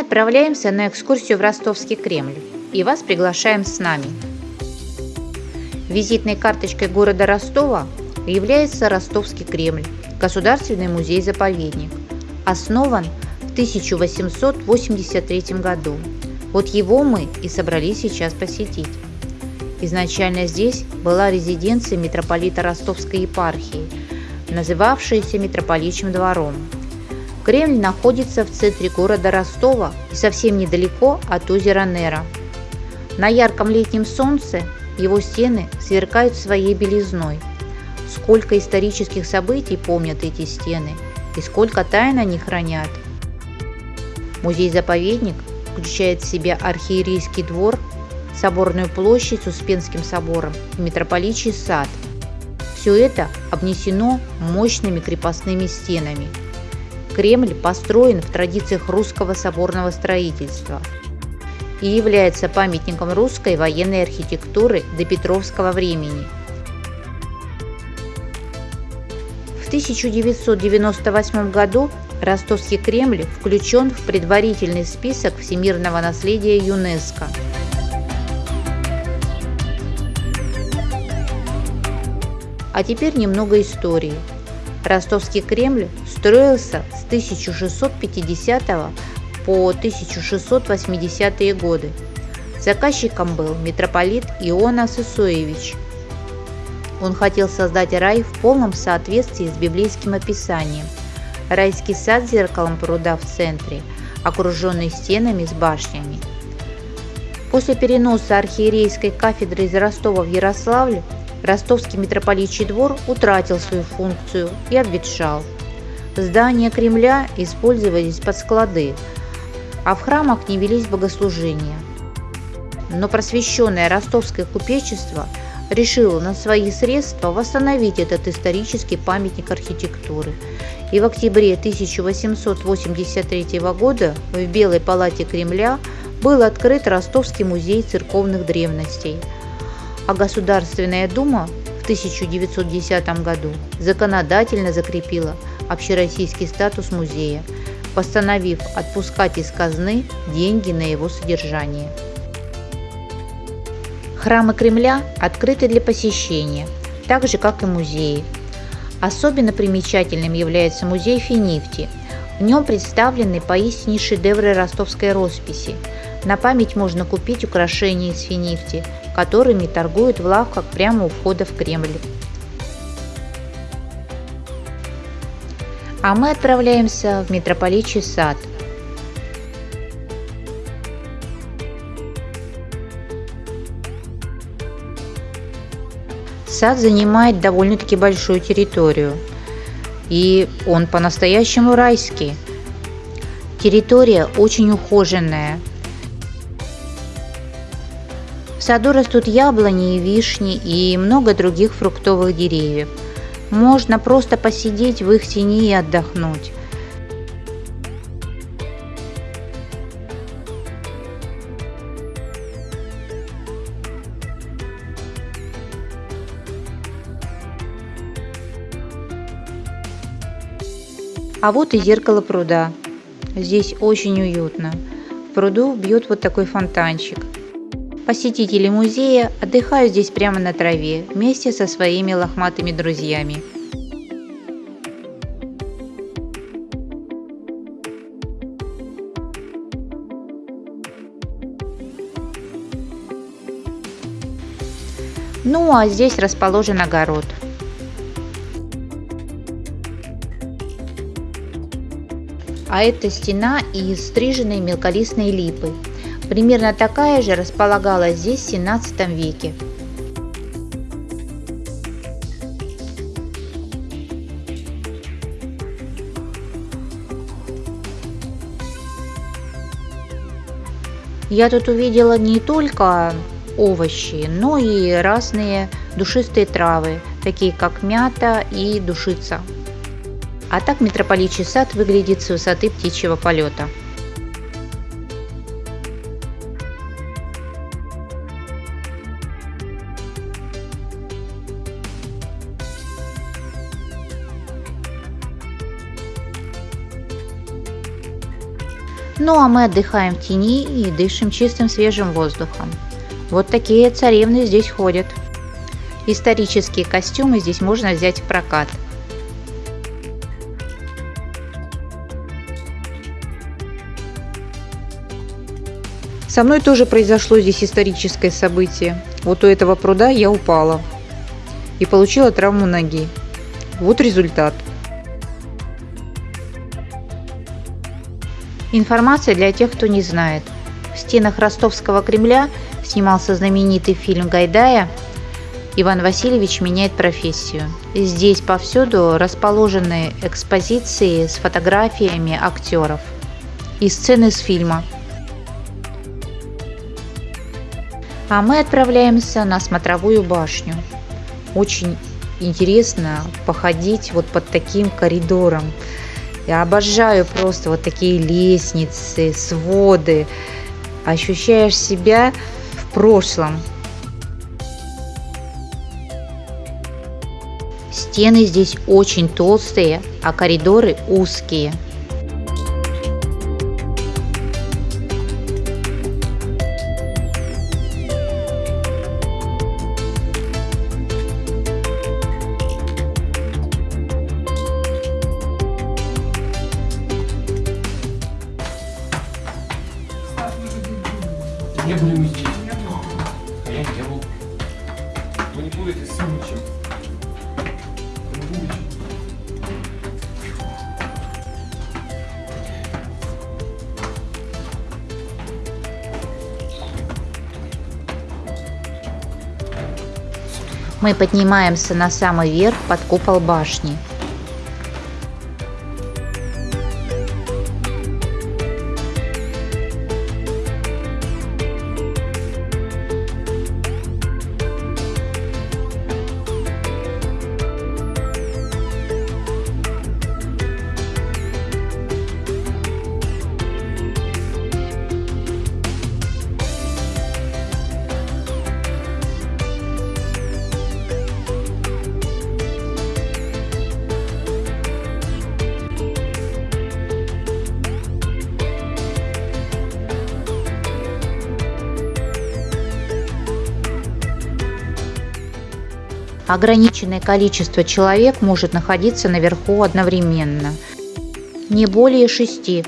отправляемся на экскурсию в Ростовский Кремль и вас приглашаем с нами. Визитной карточкой города Ростова является Ростовский Кремль, государственный музей-заповедник, основан в 1883 году. Вот его мы и собрались сейчас посетить. Изначально здесь была резиденция митрополита Ростовской епархии, называвшаяся митрополичьим двором. Кремль находится в центре города Ростова и совсем недалеко от озера Нера. На ярком летнем солнце его стены сверкают своей белизной. Сколько исторических событий помнят эти стены и сколько тайн они хранят. Музей-заповедник включает в себя архиерейский двор, соборную площадь с Успенским собором и митрополичий сад. Все это обнесено мощными крепостными стенами – Кремль построен в традициях русского соборного строительства и является памятником русской военной архитектуры до Петровского времени. В 1998 году Ростовский Кремль включен в предварительный список всемирного наследия ЮНЕСКО. А теперь немного истории. Ростовский Кремль строился с 1650 по 1680 годы. Заказчиком был митрополит Иона Сысоевич. Он хотел создать рай в полном соответствии с библейским описанием. Райский сад с зеркалом пруда в центре, окруженный стенами с башнями. После переноса архиерейской кафедры из Ростова в Ярославль Ростовский митрополичий двор утратил свою функцию и обветшал. Здания Кремля использовались под склады, а в храмах не велись богослужения. Но просвещенное ростовское купечество решило на свои средства восстановить этот исторический памятник архитектуры. И в октябре 1883 года в Белой палате Кремля был открыт Ростовский музей церковных древностей – а Государственная Дума в 1910 году законодательно закрепила общероссийский статус музея, постановив отпускать из казны деньги на его содержание. Храмы Кремля открыты для посещения, так же как и музеи. Особенно примечательным является музей Финифти. В нем представлены поистине шедевры ростовской росписи. На память можно купить украшения из финифти, которыми торгуют в лавках прямо у входа в Кремль. А мы отправляемся в митрополичий сад. Сад занимает довольно-таки большую территорию. И он по-настоящему райский. Территория очень ухоженная, саду растут яблони и вишни и много других фруктовых деревьев. Можно просто посидеть в их тени и отдохнуть. А вот и зеркало пруда. Здесь очень уютно. В пруду бьет вот такой фонтанчик. Посетители музея отдыхают здесь прямо на траве вместе со своими лохматыми друзьями. Ну а здесь расположен огород. А это стена из стриженной мелколистной липы. Примерно такая же располагалась здесь в 17 веке. Я тут увидела не только овощи, но и разные душистые травы, такие как мята и душица. А так митрополичий сад выглядит с высоты птичьего полета. Ну а мы отдыхаем в тени и дышим чистым свежим воздухом. Вот такие царевны здесь ходят. Исторические костюмы здесь можно взять в прокат. Со мной тоже произошло здесь историческое событие. Вот у этого пруда я упала и получила травму ноги. Вот результат. Информация для тех, кто не знает. В стенах Ростовского Кремля снимался знаменитый фильм Гайдая «Иван Васильевич меняет профессию». Здесь повсюду расположены экспозиции с фотографиями актеров и сцены с фильма. А мы отправляемся на смотровую башню. Очень интересно походить вот под таким коридором. Я обожаю просто вот такие лестницы, своды. Ощущаешь себя в прошлом. Стены здесь очень толстые, а коридоры узкие – Мы здесь. А я не был. Вы не путайте с Сумычем. Мы поднимаемся на самый верх под купол башни. Ограниченное количество человек может находиться наверху одновременно. Не более шести.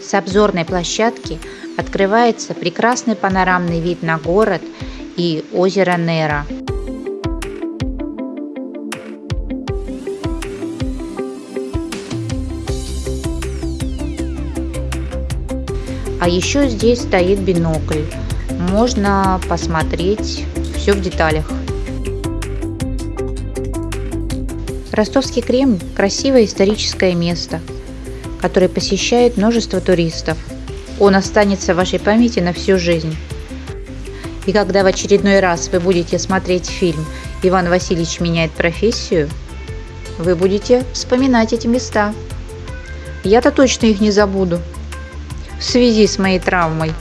С обзорной площадки открывается прекрасный панорамный вид на город и озеро Нера. А еще здесь стоит бинокль. Можно посмотреть все в деталях. Ростовский Кремль – красивое историческое место, которое посещает множество туристов. Он останется в вашей памяти на всю жизнь. И когда в очередной раз вы будете смотреть фильм «Иван Васильевич меняет профессию», вы будете вспоминать эти места. Я-то точно их не забуду в связи с моей травмой.